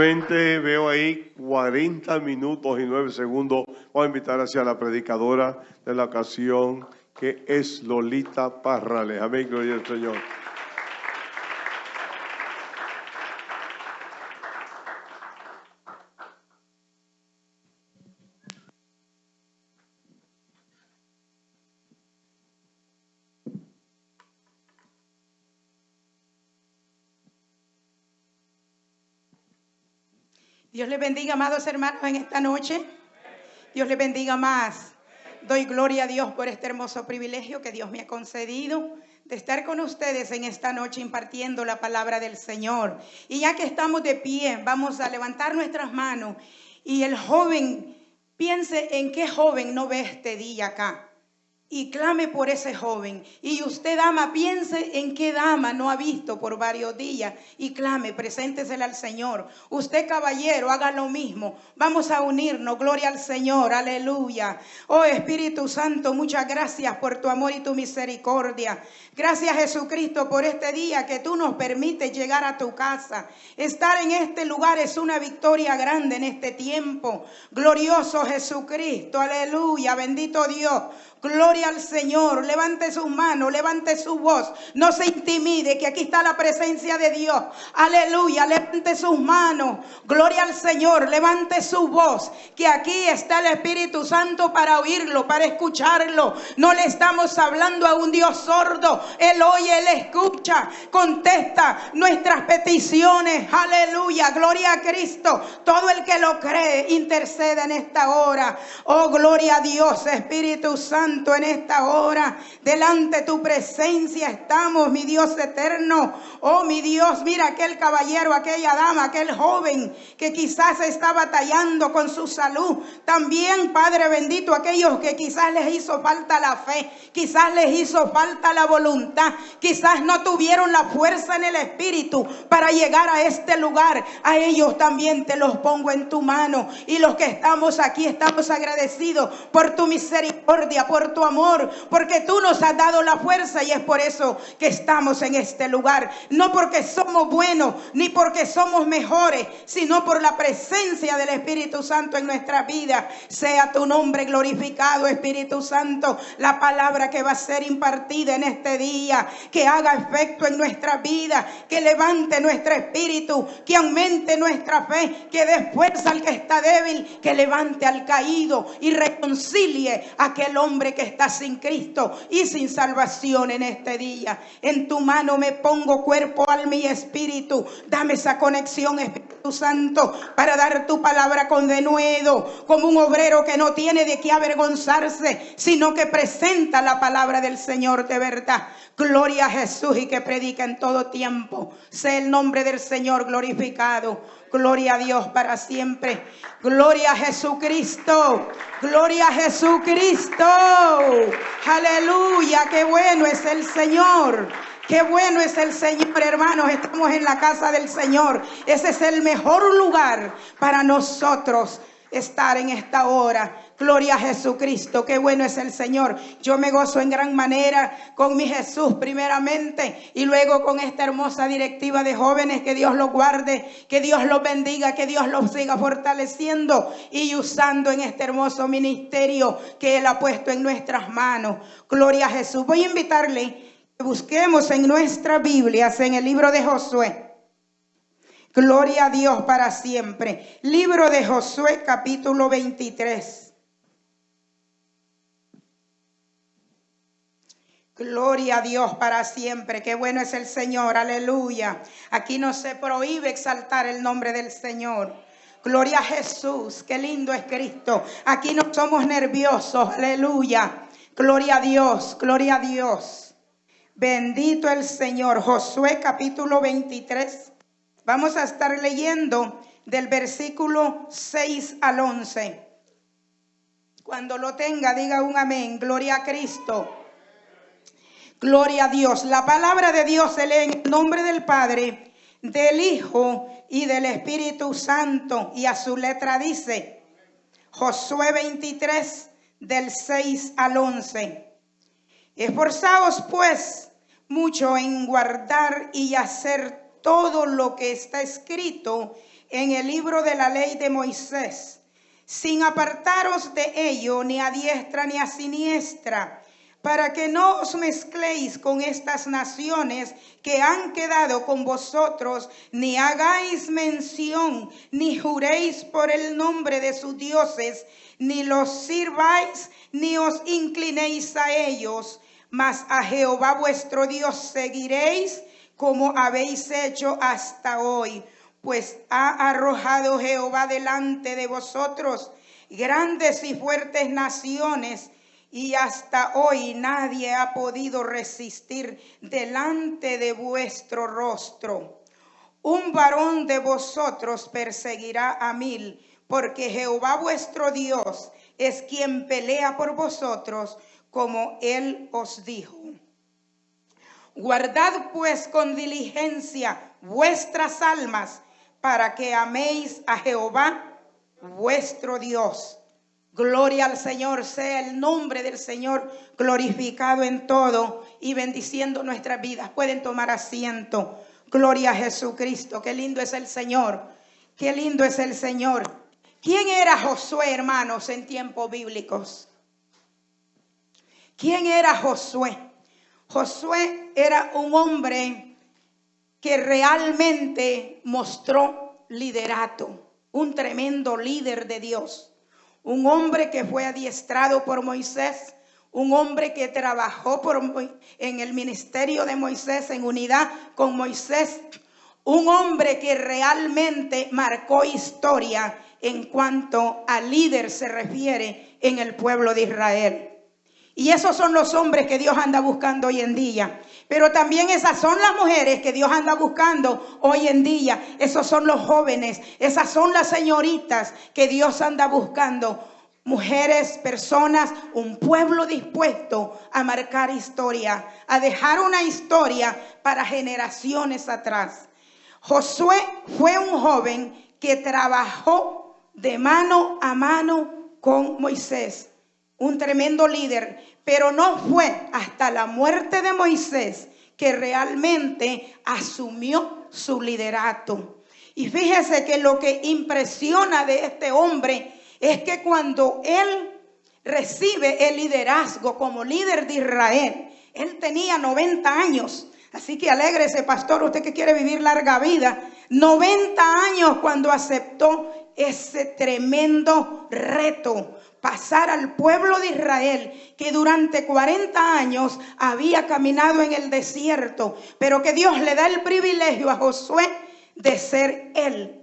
Veo ahí 40 minutos y 9 segundos. Voy a invitar hacia la predicadora de la ocasión, que es Lolita Parrales. Amén, gloria al Señor. Dios les bendiga, amados hermanos, en esta noche. Dios les bendiga más. Doy gloria a Dios por este hermoso privilegio que Dios me ha concedido de estar con ustedes en esta noche impartiendo la palabra del Señor. Y ya que estamos de pie, vamos a levantar nuestras manos y el joven, piense en qué joven no ve este día acá y clame por ese joven. Y usted, dama, piense en qué dama no ha visto por varios días y clame, preséntesela al Señor. Usted, caballero, haga lo mismo. Vamos a unirnos, gloria al Señor, aleluya. Oh Espíritu Santo, muchas gracias por tu amor y tu misericordia. Gracias Jesucristo por este día que tú nos permites llegar a tu casa. Estar en este lugar es una victoria grande en este tiempo. Glorioso Jesucristo, aleluya, bendito Dios. Gloria al Señor. Levante sus manos, levante su voz. No se intimide que aquí está la presencia de Dios. Aleluya. Levante sus manos. Gloria al Señor. Levante su voz. Que aquí está el Espíritu Santo para oírlo, para escucharlo. No le estamos hablando a un Dios sordo. Él oye, Él escucha. Contesta nuestras peticiones. Aleluya. Gloria a Cristo. Todo el que lo cree intercede en esta hora. Oh, gloria a Dios, Espíritu Santo en esta hora. Delante tu presencia estamos, mi Dios eterno. Oh, mi Dios, mira aquel caballero, aquella dama, aquel joven que quizás está batallando con su salud. También, Padre bendito, aquellos que quizás les hizo falta la fe, quizás les hizo falta la voluntad, quizás no tuvieron la fuerza en el espíritu para llegar a este lugar. A ellos también te los pongo en tu mano. Y los que estamos aquí estamos agradecidos por tu misericordia, por tu amor, porque tú nos has dado la fuerza y es por eso que estamos en este lugar. No porque somos buenos, ni porque somos mejores, sino por la presencia del Espíritu Santo en nuestra vida. Sea tu nombre glorificado, Espíritu Santo, la palabra que va a ser impartida en este día, que haga efecto en nuestra vida, que levante nuestro espíritu, que aumente nuestra fe, que dé fuerza al que está débil, que levante al caído y reconcilie a aquel hombre que está sin Cristo y sin salvación en este día. En tu mano me pongo cuerpo, alma y espíritu. Dame esa conexión, Espíritu Santo, para dar tu palabra con denuedo, como un obrero que no tiene de qué avergonzarse, sino que presenta la palabra del Señor de verdad. Gloria a Jesús y que predica en todo tiempo. Sea el nombre del Señor glorificado. Gloria a Dios para siempre. Gloria a Jesucristo. Gloria a Jesucristo. Aleluya. Qué bueno es el Señor. Qué bueno es el Señor, hermanos. Estamos en la casa del Señor. Ese es el mejor lugar para nosotros estar en esta hora. Gloria a Jesucristo, qué bueno es el Señor. Yo me gozo en gran manera con mi Jesús primeramente y luego con esta hermosa directiva de jóvenes. Que Dios los guarde, que Dios los bendiga, que Dios los siga fortaleciendo y usando en este hermoso ministerio que Él ha puesto en nuestras manos. Gloria a Jesús. Voy a invitarle que busquemos en nuestras Biblias, en el libro de Josué. Gloria a Dios para siempre. Libro de Josué capítulo 23. Gloria a Dios para siempre. Qué bueno es el Señor. Aleluya. Aquí no se prohíbe exaltar el nombre del Señor. Gloria a Jesús. Qué lindo es Cristo. Aquí no somos nerviosos. Aleluya. Gloria a Dios. Gloria a Dios. Bendito el Señor. Josué capítulo 23 Vamos a estar leyendo del versículo 6 al 11. Cuando lo tenga, diga un amén. Gloria a Cristo. Gloria a Dios. La palabra de Dios se lee en el nombre del Padre, del Hijo y del Espíritu Santo. Y a su letra dice, Josué 23, del 6 al 11. Esforzaos pues mucho en guardar y hacer todo lo que está escrito en el libro de la ley de Moisés, sin apartaros de ello ni a diestra ni a siniestra, para que no os mezcléis con estas naciones que han quedado con vosotros, ni hagáis mención, ni juréis por el nombre de sus dioses, ni los sirváis, ni os inclinéis a ellos, mas a Jehová vuestro Dios seguiréis como habéis hecho hasta hoy, pues ha arrojado Jehová delante de vosotros grandes y fuertes naciones, y hasta hoy nadie ha podido resistir delante de vuestro rostro. Un varón de vosotros perseguirá a mil, porque Jehová vuestro Dios es quien pelea por vosotros, como él os dijo. Guardad pues con diligencia vuestras almas, para que améis a Jehová vuestro Dios Gloria al Señor, sea el nombre del Señor glorificado en todo y bendiciendo nuestras vidas. Pueden tomar asiento. Gloria a Jesucristo. Qué lindo es el Señor. Qué lindo es el Señor. ¿Quién era Josué, hermanos, en tiempos bíblicos? ¿Quién era Josué? Josué era un hombre que realmente mostró liderato, un tremendo líder de Dios un hombre que fue adiestrado por Moisés, un hombre que trabajó por, en el ministerio de Moisés en unidad con Moisés, un hombre que realmente marcó historia en cuanto al líder se refiere en el pueblo de Israel. Y esos son los hombres que Dios anda buscando hoy en día. Pero también esas son las mujeres que Dios anda buscando hoy en día. Esos son los jóvenes. Esas son las señoritas que Dios anda buscando. Mujeres, personas, un pueblo dispuesto a marcar historia, a dejar una historia para generaciones atrás. Josué fue un joven que trabajó de mano a mano con Moisés un tremendo líder, pero no fue hasta la muerte de Moisés que realmente asumió su liderato. Y fíjese que lo que impresiona de este hombre es que cuando él recibe el liderazgo como líder de Israel, él tenía 90 años. Así que alégrese, pastor, usted que quiere vivir larga vida. 90 años cuando aceptó ese tremendo reto pasar al pueblo de Israel que durante 40 años había caminado en el desierto, pero que Dios le da el privilegio a Josué de ser él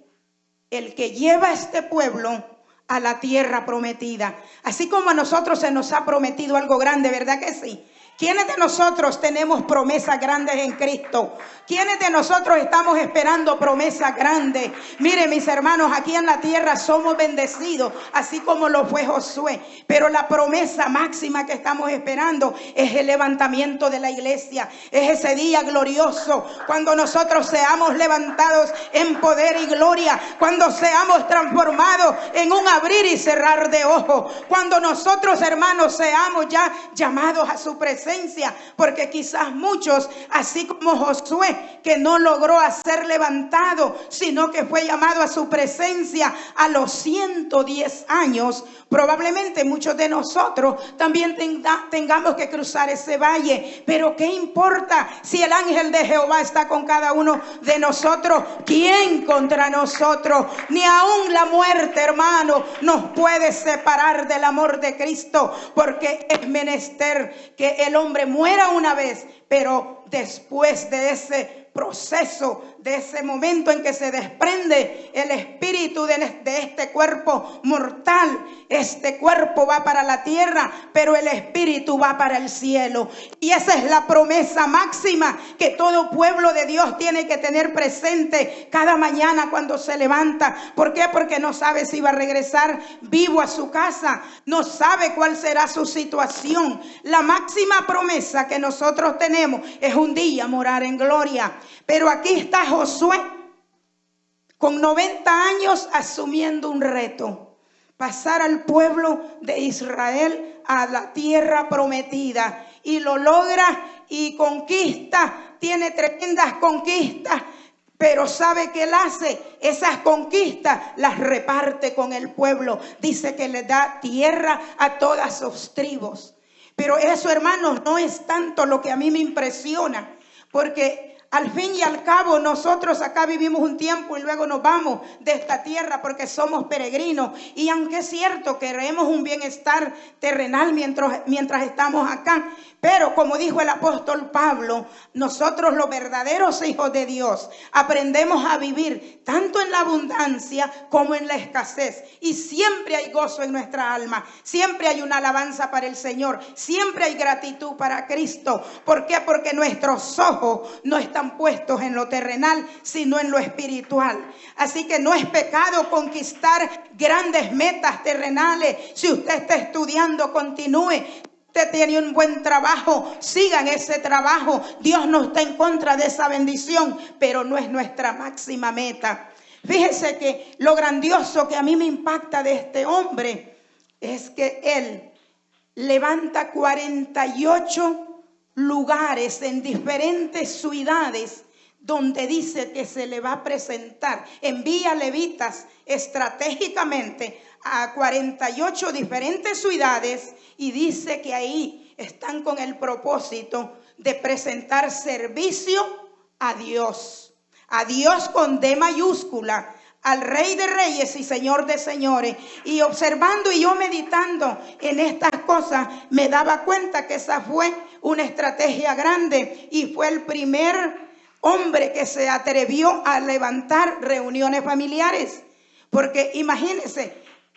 el que lleva a este pueblo a la tierra prometida. Así como a nosotros se nos ha prometido algo grande, ¿verdad que sí? ¿Quiénes de nosotros tenemos promesas grandes en Cristo? ¿Quiénes de nosotros estamos esperando promesas grandes? Mire, mis hermanos, aquí en la tierra somos bendecidos, así como lo fue Josué. Pero la promesa máxima que estamos esperando es el levantamiento de la iglesia. Es ese día glorioso cuando nosotros seamos levantados en poder y gloria. Cuando seamos transformados en un abrir y cerrar de ojos. Cuando nosotros, hermanos, seamos ya llamados a su presencia porque quizás muchos, así como Josué, que no logró ser levantado, sino que fue llamado a su presencia a los 110 años, probablemente muchos de nosotros también tengamos que cruzar ese valle. Pero ¿qué importa si el ángel de Jehová está con cada uno de nosotros? ¿Quién contra nosotros? Ni aún la muerte, hermano, nos puede separar del amor de Cristo, porque es menester que el hombre muera una vez, pero después de ese proceso, de ese momento en que se desprende el espíritu de, este cuerpo mortal. Este cuerpo va para la tierra, pero el espíritu va para el cielo. Y esa es la promesa máxima que todo pueblo de Dios tiene que tener presente cada mañana cuando se levanta. ¿Por qué? Porque no sabe si va a regresar vivo a su casa, no sabe cuál será su situación. La máxima promesa que nosotros tenemos es un día morar en gloria. Pero aquí está Josué con 90 años asumiendo un reto, pasar al pueblo de Israel a la tierra prometida y lo logra y conquista, tiene tremendas conquistas, Pero sabe que él hace esas conquistas, las reparte con el pueblo. Dice que le da tierra a todas sus tribus. Pero eso, hermanos, no es tanto lo que a mí me impresiona, porque al fin y al cabo, nosotros acá vivimos un tiempo y luego nos vamos de esta tierra porque somos peregrinos. Y aunque es cierto que queremos un bienestar terrenal mientras, mientras estamos acá, pero como dijo el apóstol Pablo, nosotros los verdaderos hijos de Dios aprendemos a vivir tanto en la abundancia como en la escasez. Y siempre hay gozo en nuestra alma, siempre hay una alabanza para el Señor, siempre hay gratitud para Cristo. ¿Por qué? Porque nuestros ojos no están puestos en lo terrenal, sino en lo espiritual. Así que no es pecado conquistar grandes metas terrenales. Si usted está estudiando, continúe tiene un buen trabajo, sigan ese trabajo. Dios no está en contra de esa bendición, pero no es nuestra máxima meta. Fíjese que lo grandioso que a mí me impacta de este hombre es que él levanta 48 lugares en diferentes ciudades donde dice que se le va a presentar. Envía levitas estratégicamente a 48 diferentes ciudades y dice que ahí están con el propósito de presentar servicio a Dios. A Dios con D mayúscula, al Rey de Reyes y Señor de Señores. Y observando y yo meditando en estas cosas, me daba cuenta que esa fue una estrategia grande y fue el primer hombre que se atrevió a levantar reuniones familiares. Porque imagínense,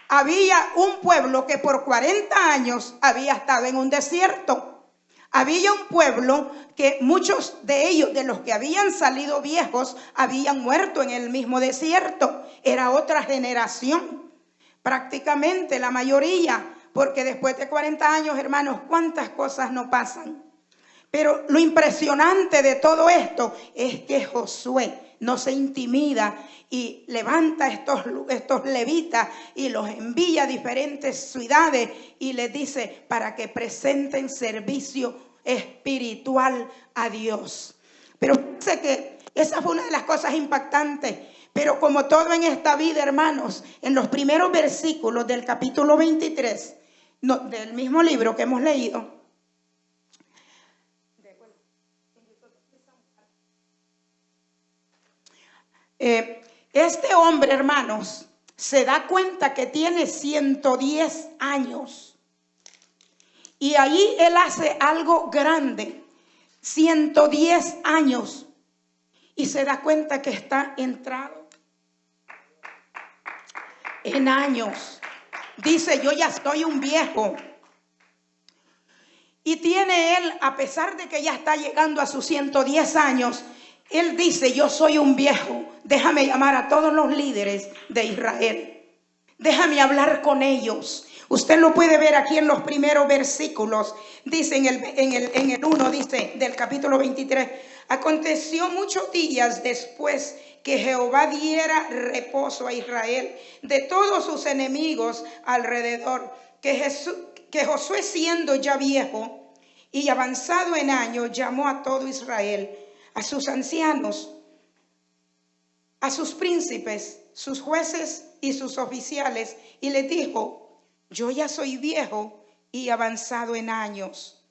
había un pueblo que por 40 años había estado en un desierto. Había un pueblo que muchos de ellos, de los que habían salido viejos, habían muerto en el mismo desierto. Era otra generación, prácticamente la mayoría, porque después de 40 años, hermanos, ¿cuántas cosas no pasan? Pero lo impresionante de todo esto es que Josué no se intimida y levanta estos, estos levitas y los envía a diferentes ciudades y les dice para que presenten servicio espiritual a Dios. Pero sé que esa fue una de las cosas impactantes. Pero como todo en esta vida, hermanos, en los primeros versículos del capítulo 23 del mismo libro que hemos leído, eh, este hombre, hermanos, se da cuenta que tiene 110 años. Y ahí él hace algo grande. 110 años. Y se da cuenta que está entrado en años. Dice, yo ya estoy un viejo. Y tiene él, a pesar de que ya está llegando a sus 110 años, él dice, yo soy un viejo, déjame llamar a todos los líderes de Israel. Déjame hablar con ellos. Usted lo puede ver aquí en los primeros versículos. Dice en el, en el, en el 1, dice del capítulo 23. Aconteció muchos días después que Jehová diera reposo a Israel de todos sus enemigos alrededor. Que, que Josué siendo ya viejo y avanzado en años llamó a todo Israel a sus ancianos, a sus príncipes, sus jueces y sus oficiales, y les dijo, yo ya soy viejo y avanzado en años,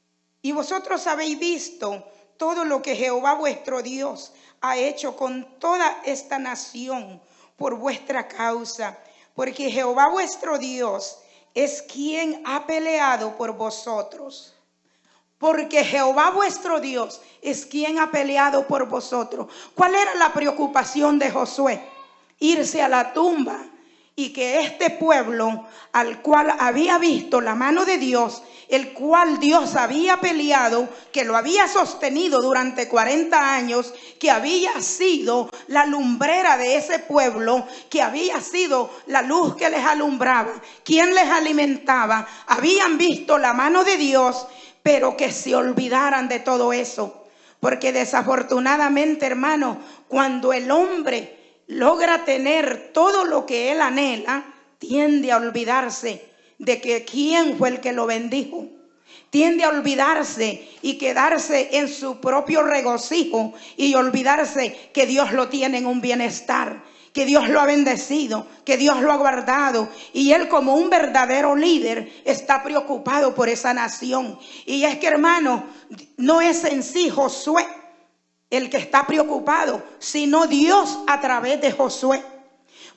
y vosotros habéis visto todo lo que Jehová vuestro Dios ha hecho con toda esta nación por vuestra causa, porque Jehová vuestro Dios es quien ha peleado por vosotros porque Jehová vuestro Dios es quien ha peleado por vosotros. ¿Cuál era la preocupación de Josué? Irse a la tumba y que este pueblo al cual había visto la mano de Dios, el cual Dios había peleado, que lo había sostenido durante 40 años, que había sido la lumbrera de ese pueblo, que había sido la luz que les alumbraba, quien les alimentaba, habían visto la mano de Dios pero que se olvidaran de todo eso. Porque desafortunadamente, hermano, cuando el hombre logra tener todo lo que él anhela, tiende a olvidarse de que quién fue el que lo bendijo, tiende a olvidarse y quedarse en su propio regocijo y olvidarse que Dios lo tiene en un bienestar que Dios lo ha bendecido, que Dios lo ha guardado. Y él como un verdadero líder está preocupado por esa nación. Y es que hermano, no es en sí Josué el que está preocupado, sino Dios a través de Josué.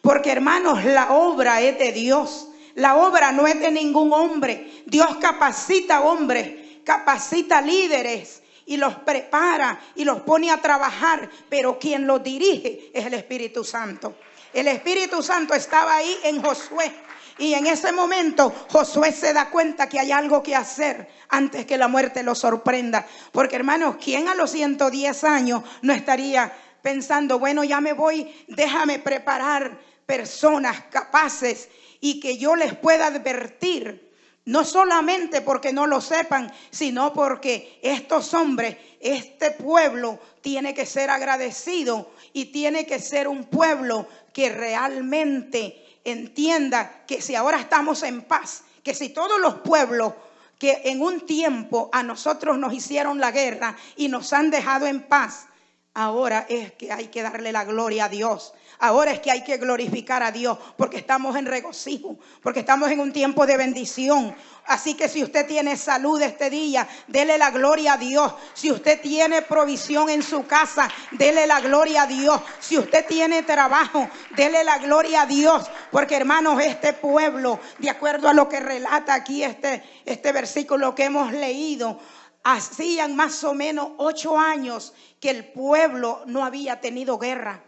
Porque hermanos, la obra es de Dios. La obra no es de ningún hombre. Dios capacita hombres, capacita líderes y los prepara y los pone a trabajar, pero quien los dirige es el Espíritu Santo. El Espíritu Santo estaba ahí en Josué. Y en ese momento Josué se da cuenta que hay algo que hacer antes que la muerte lo sorprenda. Porque hermanos, ¿quién a los 110 años no estaría pensando, bueno, ya me voy, déjame preparar personas capaces y que yo les pueda advertir no solamente porque no lo sepan, sino porque estos hombres, este pueblo tiene que ser agradecido y tiene que ser un pueblo que realmente entienda que si ahora estamos en paz, que si todos los pueblos que en un tiempo a nosotros nos hicieron la guerra y nos han dejado en paz, ahora es que hay que darle la gloria a Dios. Ahora es que hay que glorificar a Dios porque estamos en regocijo, porque estamos en un tiempo de bendición. Así que si usted tiene salud este día, dele la gloria a Dios. Si usted tiene provisión en su casa, dele la gloria a Dios. Si usted tiene trabajo, dele la gloria a Dios. Porque hermanos, este pueblo, de acuerdo a lo que relata aquí este, este versículo que hemos leído, hacían más o menos ocho años que el pueblo no había tenido guerra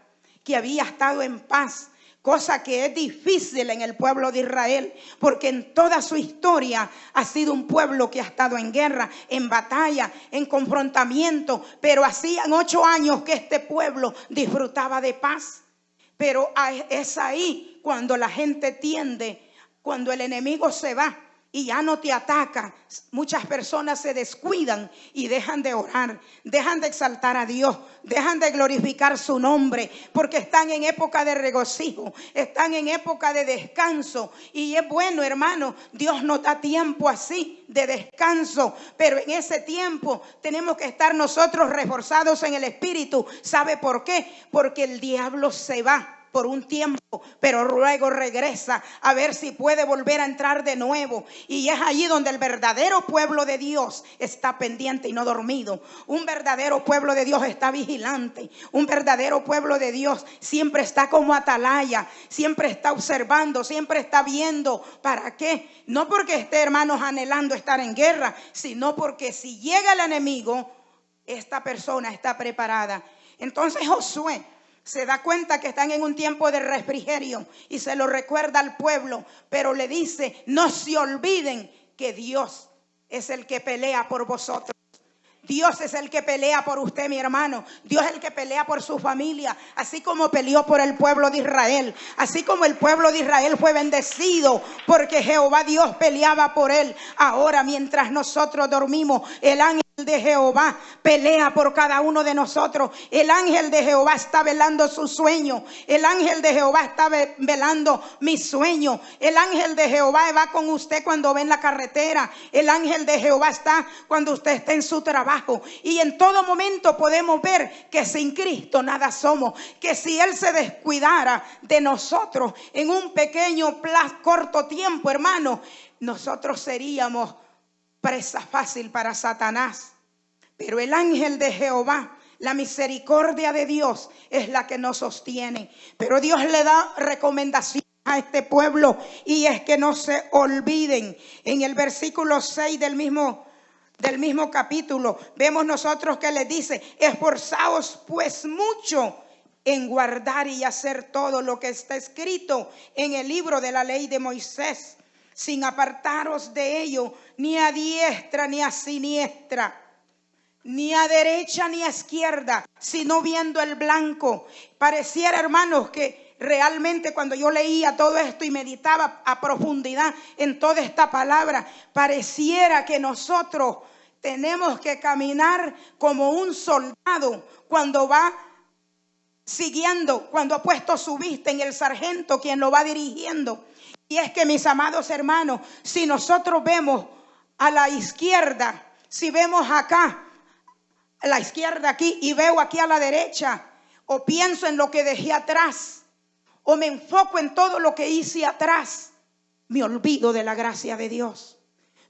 que había estado en paz, cosa que es difícil en el pueblo de Israel, porque en toda su historia ha sido un pueblo que ha estado en guerra, en batalla, en confrontamiento, pero hacían ocho años que este pueblo disfrutaba de paz. Pero es ahí cuando la gente tiende, cuando el enemigo se va, y ya no te ataca, muchas personas se descuidan y dejan de orar, dejan de exaltar a Dios, dejan de glorificar su nombre, porque están en época de regocijo, están en época de descanso. Y es bueno, hermano, Dios nos da tiempo así de descanso, pero en ese tiempo tenemos que estar nosotros reforzados en el Espíritu. ¿Sabe por qué? Porque el diablo se va por un tiempo, pero luego regresa a ver si puede volver a entrar de nuevo. Y es allí donde el verdadero pueblo de Dios está pendiente y no dormido. Un verdadero pueblo de Dios está vigilante. Un verdadero pueblo de Dios siempre está como atalaya, siempre está observando, siempre está viendo. ¿Para qué? No porque esté, hermanos, anhelando estar en guerra, sino porque si llega el enemigo, esta persona está preparada. Entonces Josué se da cuenta que están en un tiempo de refrigerio y se lo recuerda al pueblo, pero le dice, no se olviden que Dios es el que pelea por vosotros. Dios es el que pelea por usted, mi hermano. Dios es el que pelea por su familia, así como peleó por el pueblo de Israel. Así como el pueblo de Israel fue bendecido porque Jehová Dios peleaba por él. Ahora, mientras nosotros dormimos, el de Jehová pelea por cada uno de nosotros. El ángel de Jehová está velando su sueño. El ángel de Jehová está velando mi sueño. El ángel de Jehová va con usted cuando ve en la carretera. El ángel de Jehová está cuando usted está en su trabajo. Y en todo momento podemos ver que sin Cristo nada somos. Que si Él se descuidara de nosotros en un pequeño plazo, corto tiempo, hermano, nosotros seríamos presa fácil para Satanás. Pero el ángel de Jehová, la misericordia de Dios es la que nos sostiene. Pero Dios le da recomendación a este pueblo y es que no se olviden. En el versículo 6 del mismo del mismo capítulo vemos nosotros que le dice, esforzaos pues mucho en guardar y hacer todo lo que está escrito en el libro de la ley de Moisés sin apartaros de ello, ni a diestra ni a siniestra, ni a derecha ni a izquierda, sino viendo el blanco. Pareciera, hermanos, que realmente cuando yo leía todo esto y meditaba a profundidad en toda esta palabra, pareciera que nosotros tenemos que caminar como un soldado cuando va siguiendo, cuando ha puesto su vista en el sargento, quien lo va dirigiendo. Y es que mis amados hermanos, si nosotros vemos a la izquierda, si vemos acá, la izquierda aquí y veo aquí a la derecha, o pienso en lo que dejé atrás, o me enfoco en todo lo que hice atrás, me olvido de la gracia de Dios.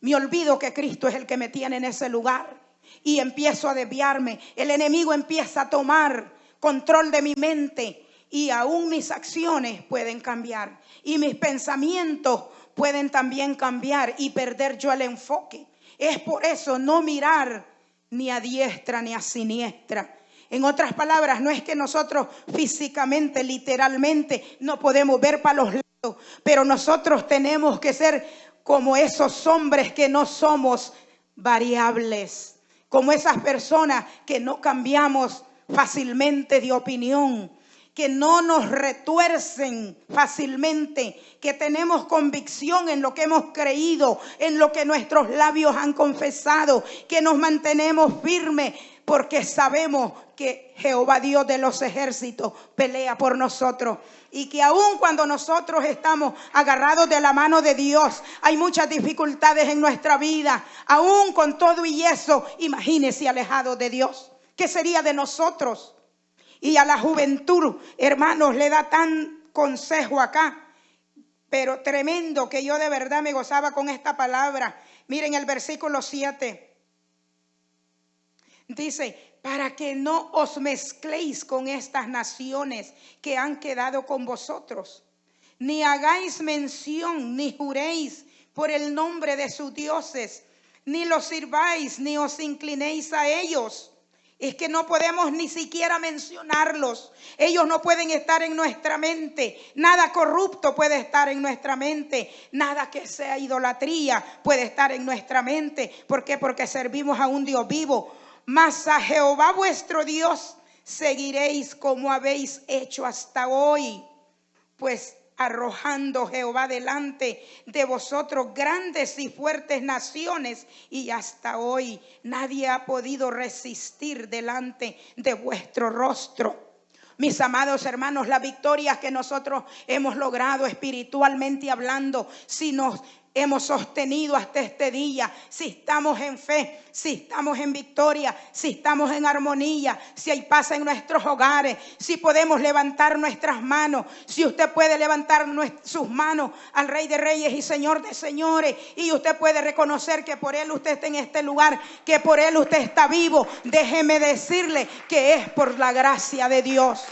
Me olvido que Cristo es el que me tiene en ese lugar y empiezo a desviarme. El enemigo empieza a tomar control de mi mente y aún mis acciones pueden cambiar y mis pensamientos pueden también cambiar y perder yo el enfoque. Es por eso no mirar ni a diestra ni a siniestra. En otras palabras, no es que nosotros físicamente, literalmente, no podemos ver para los lados, pero nosotros tenemos que ser como esos hombres que no somos variables, como esas personas que no cambiamos fácilmente de opinión, que no nos retuercen fácilmente, que tenemos convicción en lo que hemos creído, en lo que nuestros labios han confesado, que nos mantenemos firmes porque sabemos que Jehová Dios de los ejércitos pelea por nosotros y que aun cuando nosotros estamos agarrados de la mano de Dios, hay muchas dificultades en nuestra vida, aún con todo y eso, imagínese alejado de Dios. ¿Qué sería de nosotros? Y a la juventud, hermanos, le da tan consejo acá, pero tremendo que yo de verdad me gozaba con esta palabra. Miren el versículo 7. Dice, para que no os mezcléis con estas naciones que han quedado con vosotros, ni hagáis mención, ni juréis por el nombre de sus dioses, ni los sirváis, ni os inclinéis a ellos es que no podemos ni siquiera mencionarlos. Ellos no pueden estar en nuestra mente. Nada corrupto puede estar en nuestra mente. Nada que sea idolatría puede estar en nuestra mente. ¿Por qué? Porque servimos a un Dios vivo. Mas a Jehová vuestro Dios seguiréis como habéis hecho hasta hoy. Pues arrojando Jehová delante de vosotros grandes y fuertes naciones y hasta hoy nadie ha podido resistir delante de vuestro rostro. Mis amados hermanos, la victoria que nosotros hemos logrado espiritualmente hablando, si nos hemos sostenido hasta este día, si estamos en fe, si estamos en victoria, si estamos en armonía, si hay paz en nuestros hogares, si podemos levantar nuestras manos, si usted puede levantar sus manos al Rey de Reyes y Señor de Señores, y usted puede reconocer que por Él usted está en este lugar, que por Él usted está vivo, déjeme decirle que es por la gracia de Dios.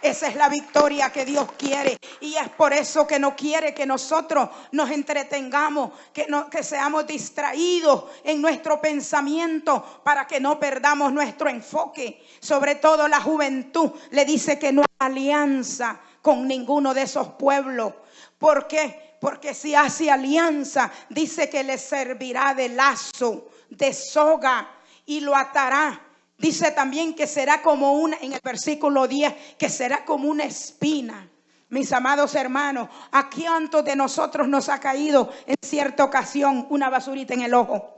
Esa es la victoria que Dios quiere. Y es por eso que no quiere que nosotros nos entretengamos, que, seamos distraídos en nuestro pensamiento para que no perdamos nuestro enfoque. Sobre todo la juventud le dice que no hay alianza con ninguno de esos pueblos. ¿Por qué? Porque si hace alianza, dice que le servirá de lazo, de soga y lo atará Dice también que será como una, en el versículo 10, que será como una espina. Mis amados hermanos, ¿a cuántos de nosotros nos ha caído en cierta ocasión una basurita en el ojo?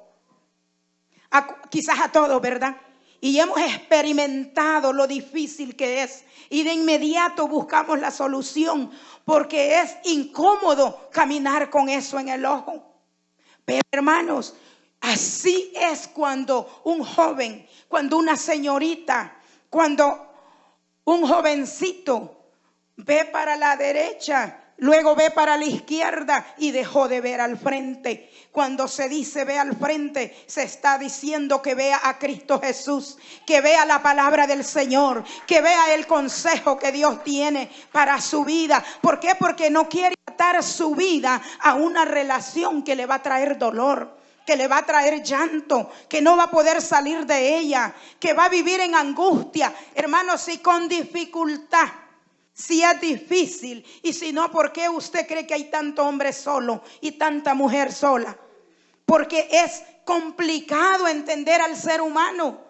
quizás a todos, ¿verdad? Y hemos experimentado lo difícil que es. Y de inmediato buscamos la solución porque es incómodo caminar con eso en el ojo. Pero hermanos, Así es cuando un joven, cuando una señorita, cuando un jovencito ve para la derecha, luego ve para la izquierda y dejó de ver al frente. Cuando se dice ve al frente, se está diciendo que vea a Cristo Jesús, que vea la palabra del Señor, que vea el consejo que Dios tiene para su vida. ¿Por qué? Porque no quiere atar su vida a una relación que le va a traer dolor que le va a traer llanto, que no va a poder salir de ella, que va a vivir en angustia, hermanos, y con dificultad. Si es difícil y si no, ¿por qué usted cree que hay tanto hombre solo y tanta mujer sola? Porque es complicado entender al ser humano,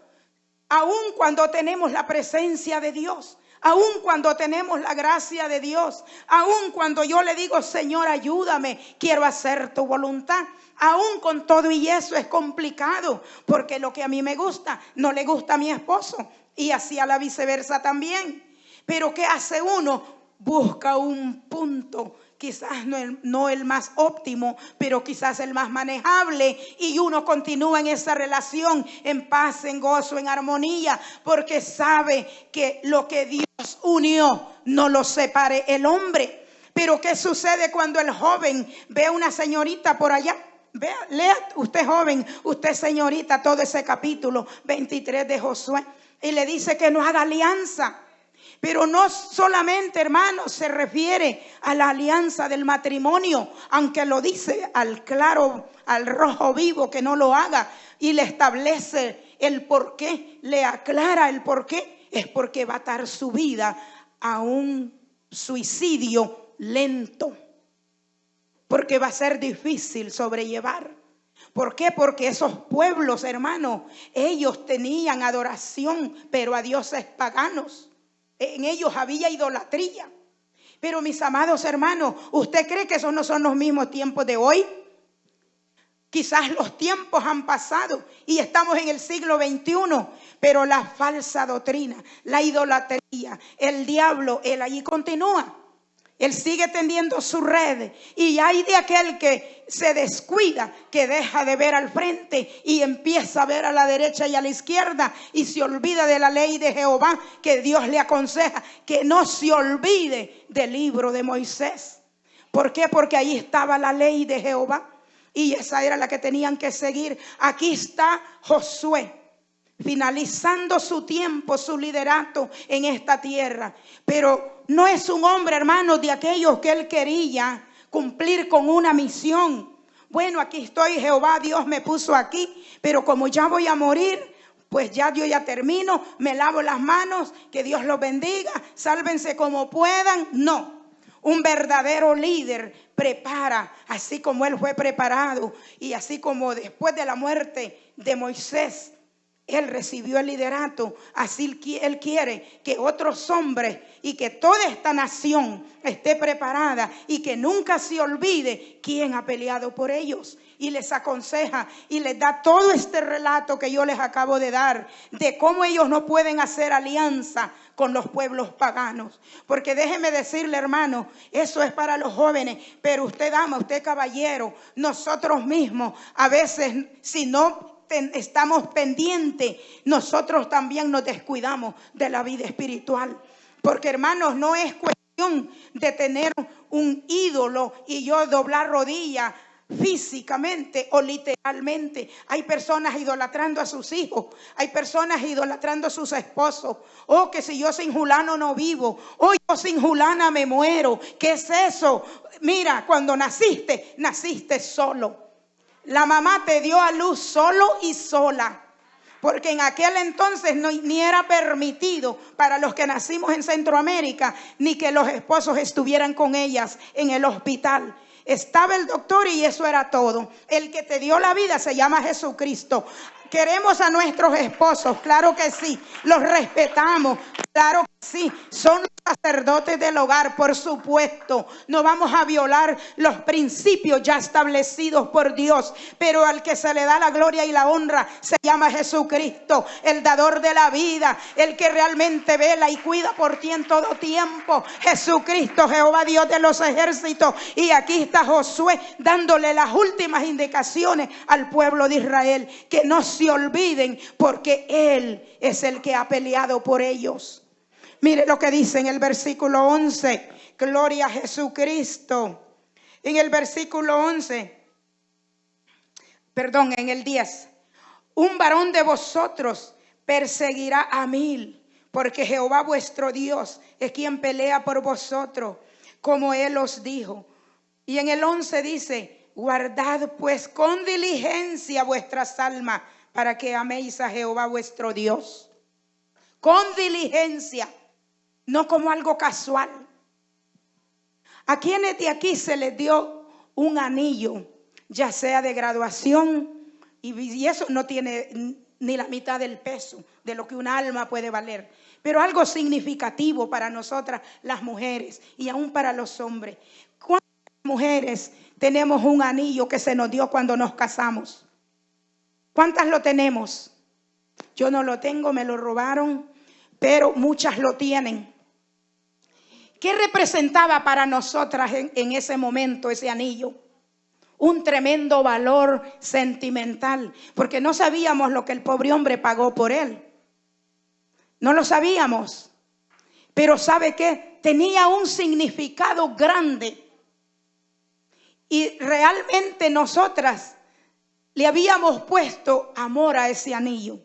aun cuando tenemos la presencia de Dios. Aun cuando tenemos la gracia de Dios, aun cuando yo le digo, Señor, ayúdame, quiero hacer tu voluntad. Aún con todo y eso es complicado, porque lo que a mí me gusta no le gusta a mi esposo y así a la viceversa también. Pero ¿qué hace uno? Busca un punto quizás no el, más óptimo, pero quizás el más manejable. Y uno continúa en esa relación en paz, en gozo, en armonía, porque sabe que lo que Dios unió no lo separe el hombre. Pero ¿qué sucede cuando el joven ve a una señorita por allá? Vea, lea usted joven, usted señorita, todo ese capítulo 23 de Josué. Y le dice que no haga alianza. Pero no solamente, hermanos, se refiere a la alianza del matrimonio, aunque lo dice al claro, al rojo vivo que no lo haga y le establece el por qué, le aclara el por qué, es porque va a dar su vida a un suicidio lento porque va a ser difícil sobrellevar. ¿Por qué? Porque esos pueblos, hermanos, ellos tenían adoración, pero a dioses paganos. En ellos había idolatría. Pero mis amados hermanos, ¿usted cree que esos no son los mismos tiempos de hoy? Quizás los tiempos han pasado y estamos en el siglo XXI, pero la falsa doctrina, la idolatría, el diablo, él allí continúa. Él sigue tendiendo su red y hay de aquel que se descuida, que deja de ver al frente y empieza a ver a la derecha y a la izquierda y se olvida de la ley de Jehová que Dios le aconseja que no se olvide del libro de Moisés. ¿Por qué? Porque ahí estaba la ley de Jehová y esa era la que tenían que seguir. Aquí está Josué finalizando su tiempo, su liderato en esta tierra. Pero no es un hombre, hermano, de aquellos que él quería cumplir con una misión. Bueno, aquí estoy, Jehová, Dios me puso aquí, pero como ya voy a morir, pues ya yo ya termino, me lavo las manos, que Dios los bendiga, sálvense como puedan. No, un verdadero líder prepara, así como él fue preparado y así como después de la muerte de Moisés, él recibió el liderato, así Él quiere que otros hombres y que toda esta nación esté preparada y que nunca se olvide quién ha peleado por ellos. Y les aconseja y les da todo este relato que yo les acabo de dar de cómo ellos no pueden hacer alianza con los pueblos paganos. Porque déjeme decirle, hermano, eso es para los jóvenes, pero usted dama, usted caballero, nosotros mismos, a veces, si no estamos pendientes, nosotros también nos descuidamos de la vida espiritual. Porque hermanos, no es cuestión de tener un ídolo y yo doblar rodilla físicamente o literalmente. Hay personas idolatrando a sus hijos, hay personas idolatrando a sus esposos. Oh, que si yo sin Julano no vivo, oh, yo sin Julana me muero. ¿Qué es eso? Mira, cuando naciste, naciste solo. La mamá te dio a luz solo y sola. Porque en aquel entonces no, ni era permitido para los que nacimos en Centroamérica, ni que los esposos estuvieran con ellas en el hospital. Estaba el doctor y eso era todo. El que te dio la vida se llama Jesucristo. Queremos a nuestros esposos, claro que sí. Los respetamos, claro que sí. Son sacerdotes del hogar, por supuesto. No vamos a violar los principios ya establecidos por Dios, pero al que se le da la gloria y la honra se llama Jesucristo, el dador de la vida, el que realmente vela y cuida por ti en todo tiempo. Jesucristo, Jehová Dios de los ejércitos. Y aquí está Josué dándole las últimas indicaciones al pueblo de Israel, que no se olviden porque Él es el que ha peleado por ellos. Mire lo que dice en el versículo 11. Gloria a Jesucristo. En el versículo 11. Perdón, en el 10. Un varón de vosotros perseguirá a mil, porque Jehová vuestro Dios es quien pelea por vosotros, como él os dijo. Y en el 11 dice, guardad pues con diligencia vuestras almas para que améis a Jehová vuestro Dios. Con diligencia no como algo casual. ¿A quienes de aquí se les dio un anillo, ya sea de graduación, y eso no tiene ni la mitad del peso de lo que un alma puede valer, pero algo significativo para nosotras las mujeres y aún para los hombres. ¿Cuántas mujeres tenemos un anillo que se nos dio cuando nos casamos? ¿Cuántas lo tenemos? Yo no lo tengo, me lo robaron, pero muchas lo tienen. ¿Qué representaba para nosotras en, ese momento ese anillo? un tremendo valor sentimental, porque no sabíamos lo que el pobre hombre pagó por él. No lo sabíamos. Pero ¿sabe qué? Tenía un significado grande. Y realmente nosotras le habíamos puesto amor a ese anillo.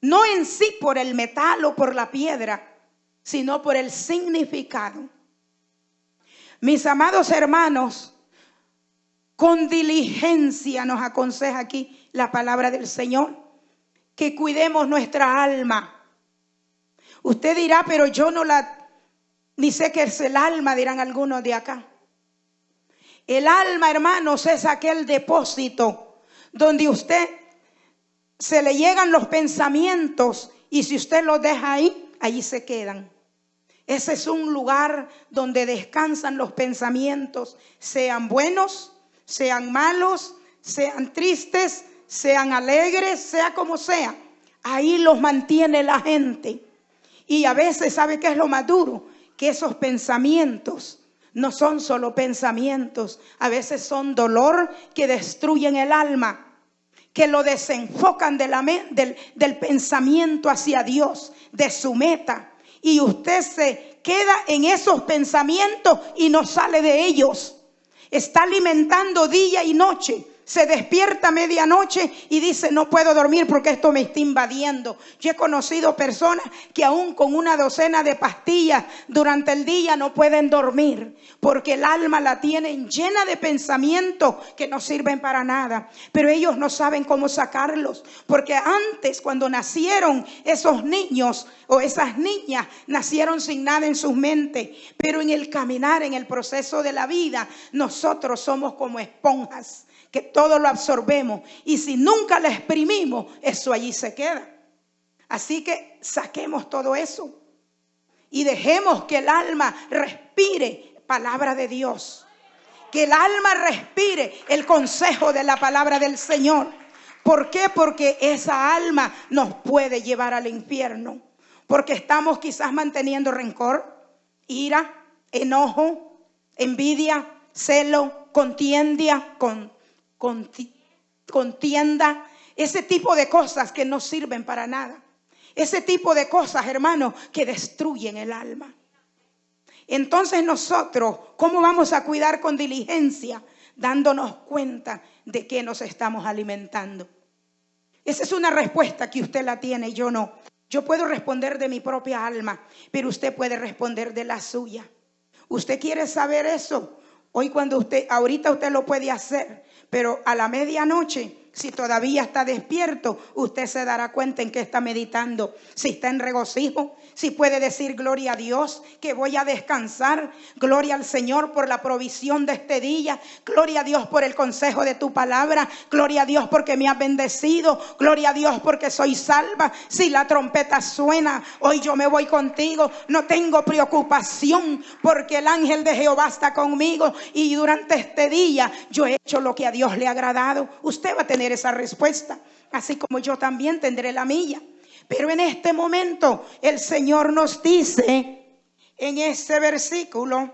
No en sí por el metal o por la piedra, sino por el significado. Mis amados hermanos, con diligencia nos aconseja aquí la palabra del Señor, que cuidemos nuestra alma. Usted dirá, pero yo no la, ni sé qué es el alma, dirán algunos de acá. El alma, hermanos, es aquel depósito donde usted se le llegan los pensamientos y si usted los deja ahí, allí se quedan. Ese es un lugar donde descansan los pensamientos, sean buenos sean malos, sean tristes, sean alegres, sea como sea. Ahí los mantiene la gente. Y a veces, ¿sabe qué es lo más duro? Que esos pensamientos no son solo pensamientos, a veces son dolor que destruyen el alma, que lo desenfocan del, del pensamiento hacia Dios, de su meta. Y usted se queda en esos pensamientos y no sale de ellos. Está alimentando día y noche se despierta a medianoche y dice, no puedo dormir porque esto me está invadiendo. Yo he conocido personas que aún con una docena de pastillas durante el día no pueden dormir porque el alma la tienen llena de pensamientos que no sirven para nada. Pero ellos no saben cómo sacarlos porque antes cuando nacieron esos niños o esas niñas nacieron sin nada en sus mentes. Pero en el caminar, en el proceso de la vida, nosotros somos como esponjas que todo lo absorbemos. Y si nunca lo exprimimos, eso allí se queda. Así que saquemos todo eso y dejemos que el alma respire palabra de Dios. Que el alma respire el consejo de la palabra del Señor. ¿Por qué? Porque esa alma nos puede llevar al infierno. Porque estamos quizás manteniendo rencor, ira, enojo, envidia, celo, contienda, con contienda, ese tipo de cosas que no sirven para nada. Ese tipo de cosas, hermanos, que destruyen el alma. Entonces nosotros, ¿cómo vamos a cuidar con diligencia? Dándonos cuenta de que nos estamos alimentando. Esa es una respuesta que usted la tiene y yo no. Yo puedo responder de mi propia alma, pero usted puede responder de la suya. ¿Usted quiere saber eso? Hoy cuando usted, ahorita usted lo puede hacer, pero a la medianoche si todavía está despierto, usted se dará cuenta en qué está meditando. Si está en regocijo, si puede decir gloria a Dios, que voy a descansar. Gloria al Señor por la provisión de este día. Gloria a Dios por el consejo de tu palabra. Gloria a Dios porque me has bendecido. Gloria a Dios porque soy salva. Si la trompeta suena, hoy yo me voy contigo. No tengo preocupación porque el ángel de Jehová está conmigo. Y durante este día yo he hecho lo que a Dios le ha agradado. Usted va a tener esa respuesta, así como yo también tendré la mía. Pero en este momento el Señor nos dice en este versículo,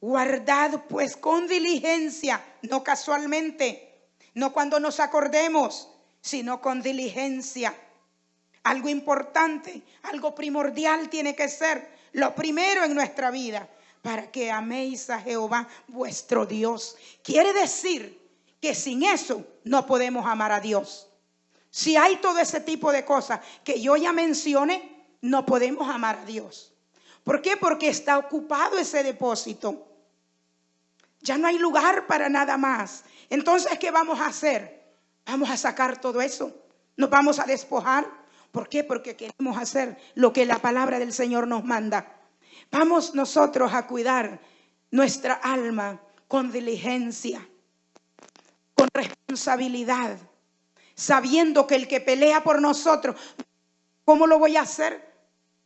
guardad pues con diligencia, no casualmente, no cuando nos acordemos, sino con diligencia. Algo importante, algo primordial tiene que ser lo primero en nuestra vida para que améis a Jehová vuestro Dios. Quiere decir que sin eso no podemos amar a Dios. Si hay todo ese tipo de cosas que yo ya mencioné, no podemos amar a Dios. ¿Por qué? Porque está ocupado ese depósito. Ya no hay lugar para nada más. Entonces, ¿qué vamos a hacer? Vamos a sacar todo eso. Nos vamos a despojar. ¿Por qué? Porque queremos hacer lo que la palabra del Señor nos manda. Vamos nosotros a cuidar nuestra alma con diligencia con responsabilidad, sabiendo que el que pelea por nosotros, ¿cómo lo voy a hacer?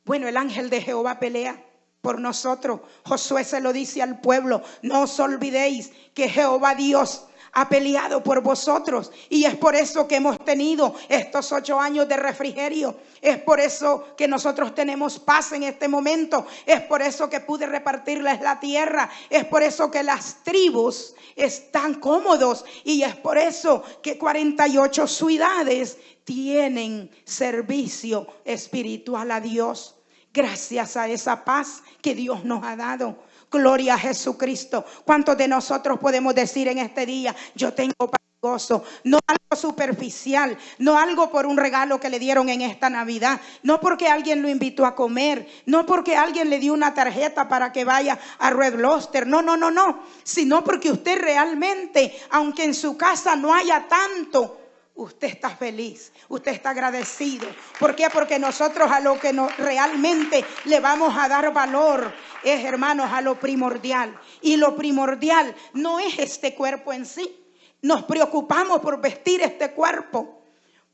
Bueno, el ángel de Jehová pelea por nosotros. Josué se lo dice al pueblo, no os olvidéis que Jehová Dios ha peleado por vosotros. Y es por eso que hemos tenido estos ocho años de refrigerio. Es por eso que nosotros tenemos paz en este momento. Es por eso que pude repartirles la tierra. Es por eso que las tribus están cómodos. Y es por eso que 48 ciudades tienen servicio espiritual a Dios. Gracias a esa paz que Dios nos ha dado. Gloria a Jesucristo. ¿Cuántos de nosotros podemos decir en este día, yo tengo gozo? No algo superficial, no algo por un regalo que le dieron en esta Navidad, no porque alguien lo invitó a comer, no porque alguien le dio una tarjeta para que vaya a Red Lobster, no, no, no, no, sino porque usted realmente, aunque en su casa no haya tanto, usted está feliz, usted está agradecido. ¿Por qué? Porque nosotros a lo que realmente le vamos a dar valor es, hermanos, a lo primordial. Y lo primordial no es este cuerpo en sí. Nos preocupamos por vestir este cuerpo,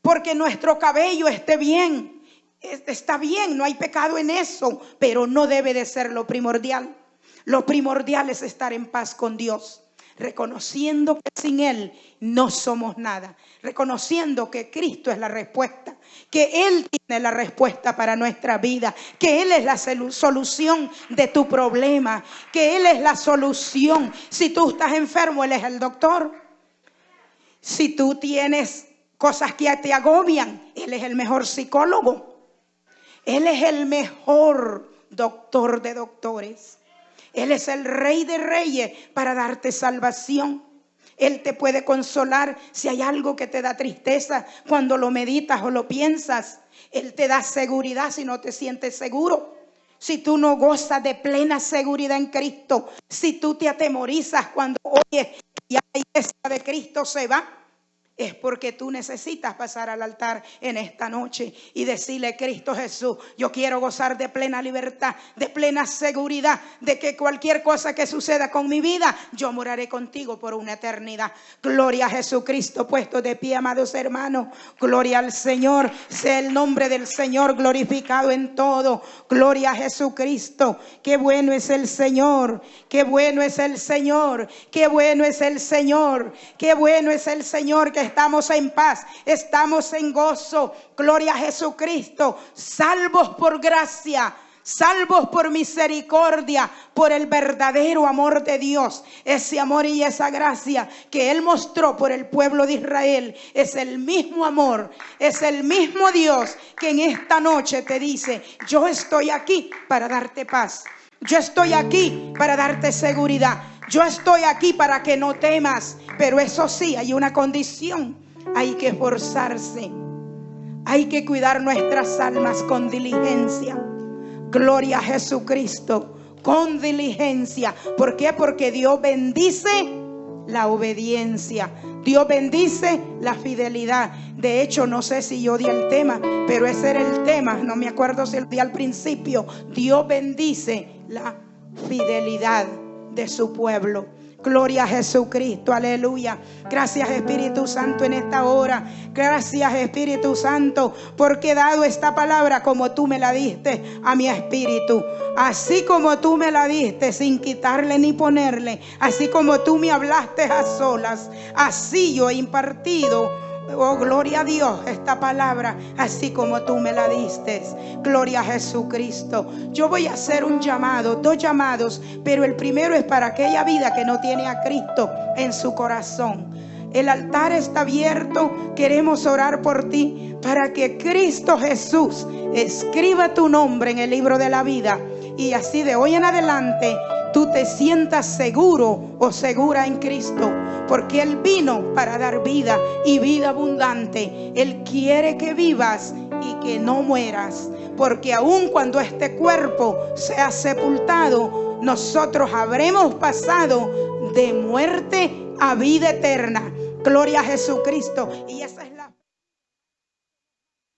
porque nuestro cabello esté bien. Está bien, no hay pecado en eso, pero no debe de ser lo primordial. Lo primordial es estar en paz con Dios reconociendo que sin Él no somos nada, reconociendo que Cristo es la respuesta, que Él tiene la respuesta para nuestra vida, que Él es la solución de tu problema, que Él es la solución. Si tú estás enfermo, Él es el doctor. Si tú tienes cosas que te agobian, Él es el mejor psicólogo. Él es el mejor doctor de doctores. Él es el rey de reyes para darte salvación. Él te puede consolar si hay algo que te da tristeza cuando lo meditas o lo piensas. Él te da seguridad si no te sientes seguro. Si tú no gozas de plena seguridad en Cristo, si tú te atemorizas cuando oyes que la iglesia de Cristo se va, es porque tú necesitas pasar al altar en esta noche y decirle, Cristo Jesús, yo quiero gozar de plena libertad, de plena seguridad, de que cualquier cosa que suceda con mi vida, yo moraré contigo por una eternidad. Gloria a Jesucristo, puesto de pie, amados hermanos. Gloria al Señor, sea el nombre del Señor glorificado en todo. Gloria a Jesucristo, qué bueno es el Señor, qué bueno es el Señor, qué bueno es el Señor, qué bueno es el Señor que estamos en paz, estamos en gozo. Gloria a Jesucristo, salvos por gracia salvos por misericordia, por el verdadero amor de Dios. Ese amor y esa gracia que Él mostró por el pueblo de Israel es el mismo amor, es el mismo Dios que en esta noche te dice, yo estoy aquí para darte paz. Yo estoy aquí para darte seguridad. Yo estoy aquí para que no temas, pero eso sí, hay una condición. Hay que esforzarse. Hay que cuidar nuestras almas con diligencia. Gloria a Jesucristo, con diligencia. ¿Por qué? Porque Dios bendice la obediencia. Dios bendice la fidelidad. De hecho, no sé si yo di el tema, pero ese era el tema. No me acuerdo si el día al principio. Dios bendice la fidelidad de su pueblo. Gloria a Jesucristo, aleluya. Gracias Espíritu Santo en esta hora. Gracias Espíritu Santo, porque he dado esta palabra como tú me la diste a mi espíritu. Así como tú me la diste sin quitarle ni ponerle. Así como tú me hablaste a solas. Así yo he impartido Oh, gloria a Dios, esta palabra, así como tú me la diste. Gloria a Jesucristo. Yo voy a hacer un llamado, dos llamados, pero el primero es para aquella vida que no tiene a Cristo en su corazón. El altar está abierto. Queremos orar por ti para que Cristo Jesús escriba tu nombre en el libro de la vida. Y así de hoy en adelante tú te sientas seguro o segura en Cristo, porque Él vino para dar vida y vida abundante. Él quiere que vivas y que no mueras, porque aun cuando este cuerpo sea sepultado, nosotros habremos pasado de muerte a vida eterna. Gloria a Jesucristo. Y esa es la